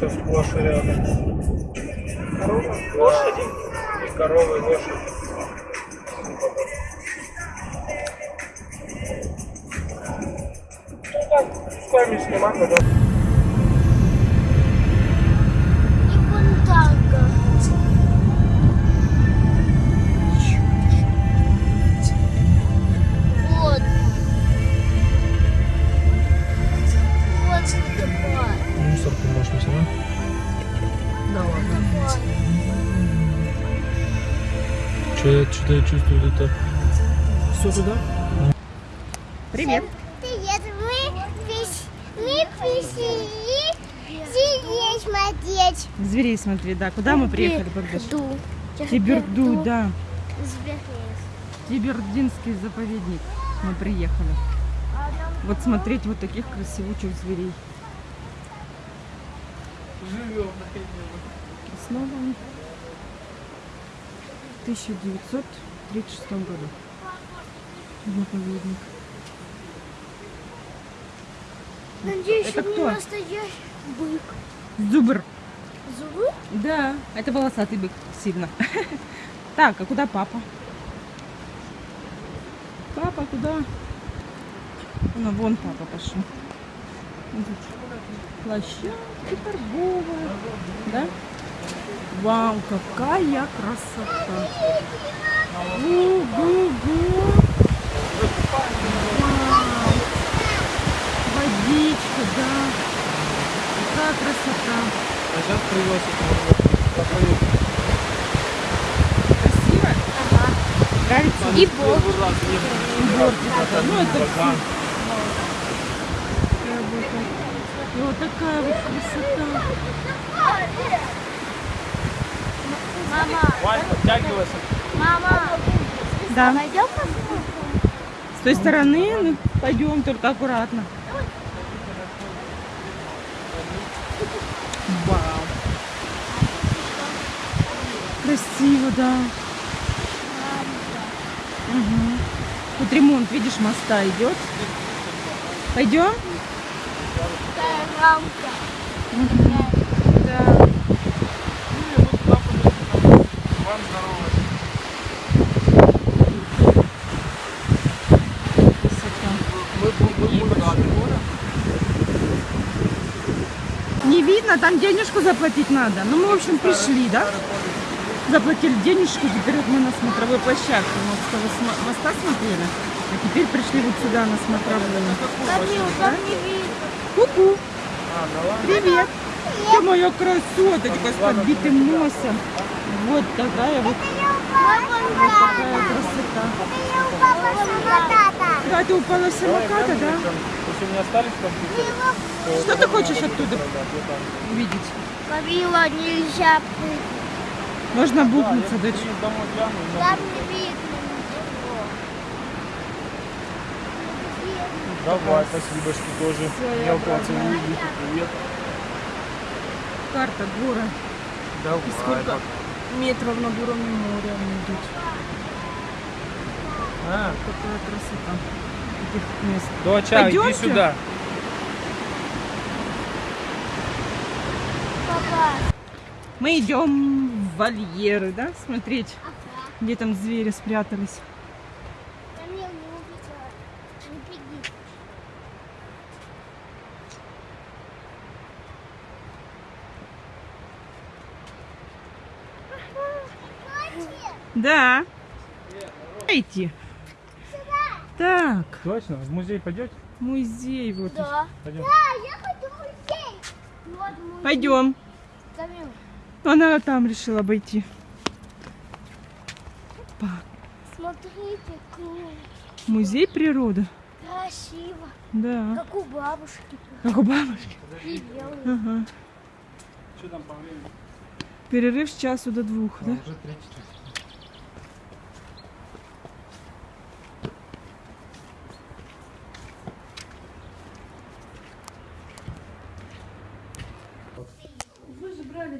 Все сплошь и рядом. Лошади и коровы, и лошади. Ну так, пускай не снимать, да. Что я, что я чувствую это? Все туда? Привет. Привет, мы, приш- мы пришли здесь смотреть. Зверей смотри, да. Куда мы приехали, Богдаш? Ду. Тиберду, да. Зверей. Тибердинский заповедник. Мы приехали. Вот смотреть вот таких красивучих зверей. Живем. Снова в 1936 году. Заповедник. Надеюсь, Это не кто? настоящий бык. Зубр. Зубы? Да, это волосатый бык сильно. Так, а куда папа? Папа куда? Ну, вон папа пошел. Площадка торговая. Да? Вау, какая красота! Ого-го! Вау! Водичка, да! Какая красота! А сейчас привез это Красиво? Ага. Нравится? И бог. Бортик это, ну это все. И вот такая вот красота. Мама, Вань, подтягивайся. мама, Да. пойдем посмотрим? С той стороны, ну, пойдем только аккуратно. Вау. Красиво, да. Угу. Тут ремонт, видишь, моста идет. Пойдем? Такая рамка. Да. Вам. Мы, рады. Не видно, там денежку заплатить надо. Ну, мы, в общем, пришли, да? Заплатили денежку, теперь вот мы на смотровой площадке. Мы с того моста смотрели, а теперь пришли вот сюда на смотровую. Камил, там не видно. Ку-ку, А, привет. Ты моя красоточка с подбитым носом. Вот такая вот такая красота. Да, ты упала с самоката, да? Если меня остались компьютеры, Что ты хочешь оттуда увидеть? Камила, нельзя прыгать. Можно бухнуться, дочь. домой гляну, и Там не видно ничего. Давай, спасибо, что тоже мелкого целуете. Привет. Карта, горы. Давай. И сколько метров над уровнем моря они идут. А, Какая красота этих мест. доча, иди Пойдемте? сюда. Папа, Мы идем в вольеры, да, смотреть, где там звери спрятались. Камил, не увидела. Не беги. Да. Идти. Так, Точно? В музей пойдете? музей вот. Да. Пойдем. Да, я хочу в музей. Вот музей. Пойдем. Она там решила обойти. Опа. смотрите, круто. Музей природы. Красиво. Да. Как у бабушки. Как у бабушки. Ага. Что там по времени? Перерыв с часу до двух, да? Уже три часа.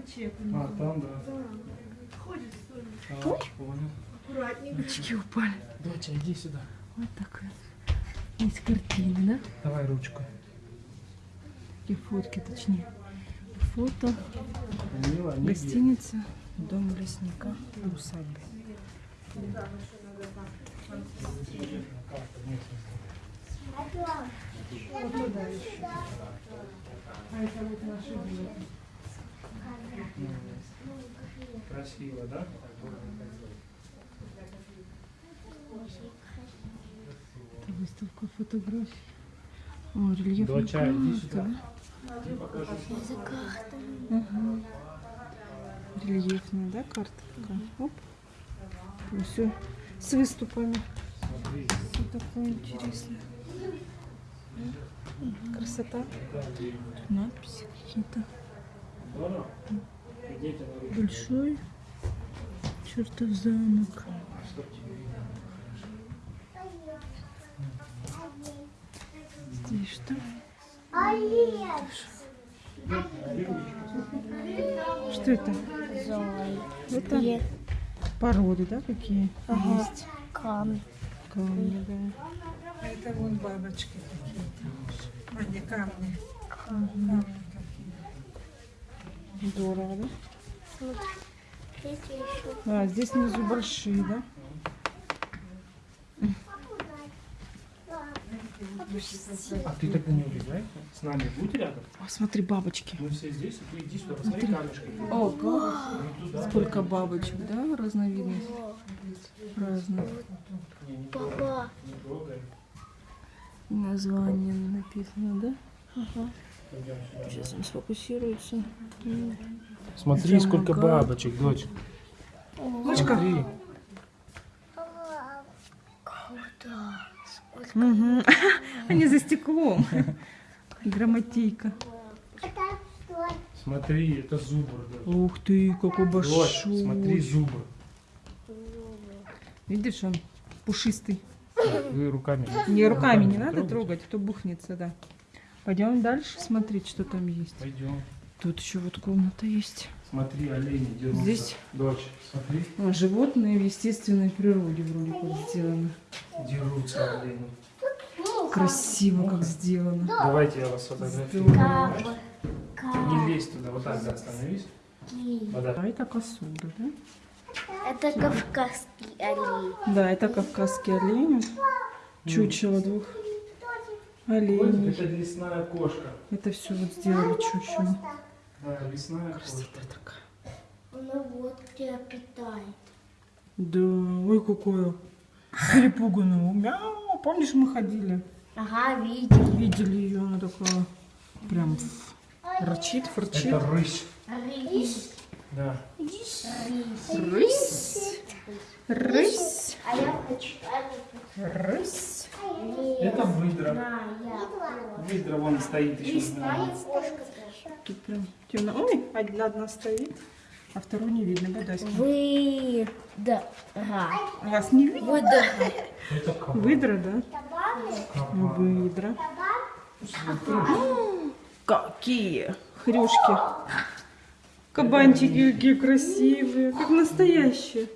Чек. А, там, да. А, понял. Очки упали. Доча, иди сюда. Вот такая. Есть картины, да? Давай ручку. Такие фотки, точнее. фото. Мило, не Гостиница Дом лесника в усадьбе. Вот туда еще. А это вот наши. Красиво, да? Это выставка фотографий. О, рельефная Доча, иди сюда. да? Ага. Рельефная, да, карта такая? Оп. все с выступами. Смотри. Все такое интересное. Красота. Надписи какие-то. Большой чертов замок. Здесь что? Что это? Это породы, да, какие есть? Камни. Камни, да. Это вон бабочки какие-то. А, не камни. Камни. Здорово, да? Смотрите еще. А, здесь внизу большие, да? А ты так не убегай. С нами будь рядом. О, смотри, бабочки. Мы все здесь, и ты иди сюда, посмотри камешки. О, Сколько бабочек, да, разновидностей? Разных. Папа. Название написано, да? Сюда. Сейчас он сфокусируется. Смотри, Замок. сколько бабочек, дочь. Дочка. Смотри. Мгм. Они за стеклом. Грамотейка. Смотри, это зубр. дочь. Ух ты, какой большой. смотри, зубр. Видишь, он пушистый. Вы руками. Не руками не надо трогать, а то бухнется, да. Пойдем дальше смотреть, что там есть. Пойдем. Тут еще вот комната есть. Смотри, олени дерутся. Здесь? Дочь, смотри, А, животные в естественной природе вроде как сделаны. дерутся олени. Красиво как сделано. Давайте я вас сфотографирую. Здорово. Не лезь туда, вот так, да, остановись. Вода. А это косуда, да? Это кавказский олень. Да, это кавказский олень. Чучело двух оленей. Это лесная кошка. Это все вот сделали чучело. Да, лесная кошка. Красота такая. Она вот тебя питает. Да, ой, какое перепуганное. Мяу, помнишь, мы ходили? Ага, видели. Видели ее, она такая прям рычит, фырчит. Это рысь. Рысь. Да. Рысь, рысь, А я хочу. рысь. Это выдра. Выдра вон стоит еще. Тут прям темно. Ой, одна, одна стоит, а вторую не видно. Бодайский. Вы... Да. Ага. Вас не видно? Вы да. Это кабан. Выдра, да? Выдра. Какие хрюшки. Кабанчики какие красивые, как настоящие.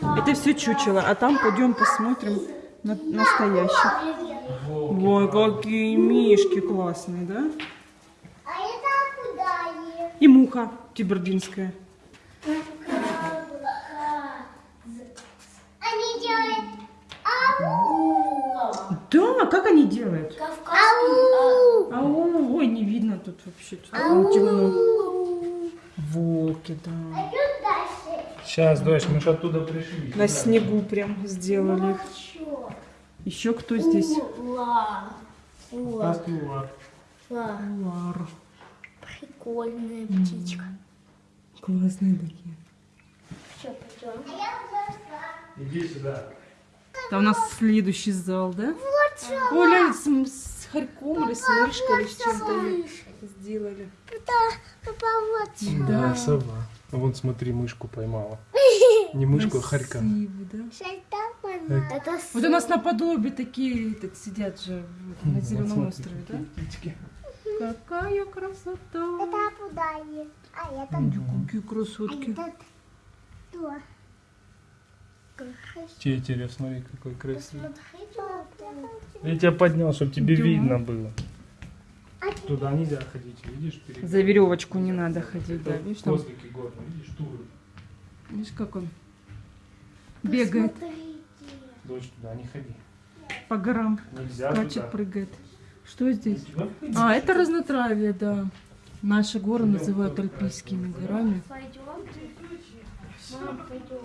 Это все чучело, а там пойдем посмотрим на настоящих. Волки. Ой, какие мишки классные, да? А это куда И муха тибердинская. Они делают ау. Да, как они делают? Кавказский Ау, ой, не видно тут вообще, тут там темно. Волки, да. Сейчас, дочь, мы же оттуда пришли. На снегу прям сделали. их. Еще кто здесь? Ула. Ула. Кастуар. Ула. Лар. Прикольная птичка. Классные такие. Что, пойдем? Иди сюда. Там у нас следующий зал, да? Оля с, с хорьком или с мышкой или с чем-то сделали. Папа, вот. Да, сова. Вон, смотри, мышку поймала. Не мышку, а хорька. Красиво, да? Это Вот у нас наподобие такие так сидят же на зеленом Вот острове, да? птички. Какая красота! куда А это Какие красотки. кто? Тетерев, смотри, какой красивый. Я тебя поднял, чтобы тебе Да. видно было. Туда нельзя ходить, видишь? перед- За веревочку не надо ходить, да, видишь, там, Козлики горные, видишь, туры. видишь, как он бегает Смотрите. Дочь, туда не ходи. по горам, Нельзя скачет, туда. прыгает. Что здесь? А, это разнотравье, да. Наши горы называют альпийскими горами. Пойдем. Пойдем.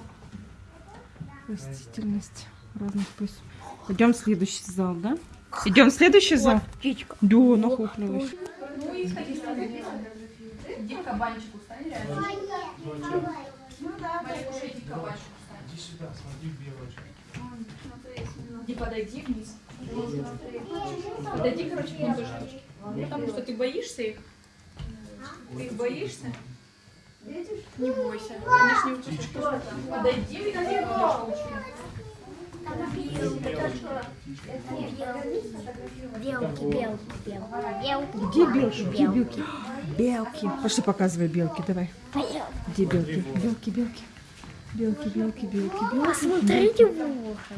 Растительность разных поясов. Идем в следующий зал, да? Идем в следующий зал? птичка. Да, нахохлилась. Иди к кабанчику, стань рядом. Ну да, Марикуша, иди к кабанчику стань. Иди сюда, смотри, белочка. Иди подойди вниз. Подойди, короче, к тоже. Потому что ты боишься их. Ты их боишься? Не бойся. Они ж не укусят. Подойди к ним подошел. Белки, белки, белки. Белки. Где белки? Где белки? Белки. Пошли показывай белки, давай. Где белки? Белки, белки. Белки, белки, белки, белки. Посмотрите в ухо.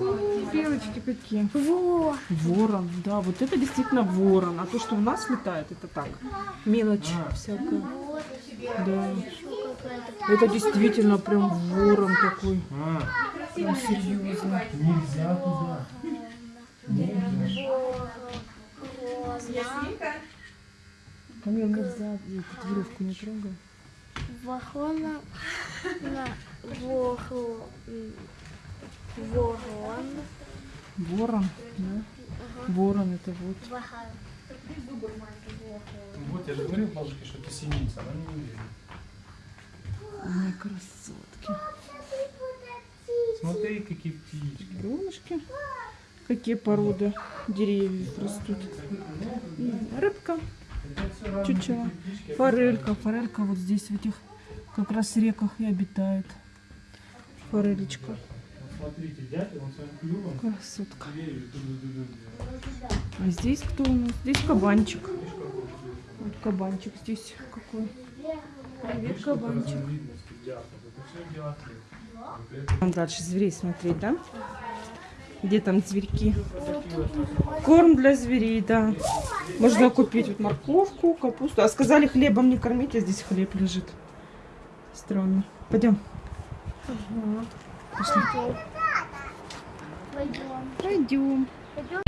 Ой, Белочки какие. Во. Ворон, да, вот это действительно ворон. А то, что у нас летает, это так. Мелочь всякая. Да. Это действительно прям ворон такой. А, Прям серьезно. нельзя туда. Камил, нельзя веревку не трогай. Ворона. На ворон. Ворон. Ворон, да? Ворон это вот. Вот я же говорил бабушке, что это синица, она не верит. Ой, красотки. Смотри, какие птички. Крылышки. Какие породы деревьев растут. Рыбка, чучело. Форелька. Форелька вот здесь, в этих как раз реках и обитает. Форелечка. Красотка. А здесь кто у нас? Здесь кабанчик. Вот кабанчик здесь какой. Привет, кабанчик. Там дальше зверей смотреть, да? Где там зверьки? Корм для зверей, да. Можно купить вот морковку, капусту. А сказали хлебом не кормить, а здесь хлеб лежит. Странно. Пойдем. Угу. Пошли. Пойдем. Пойдем. Пойдем.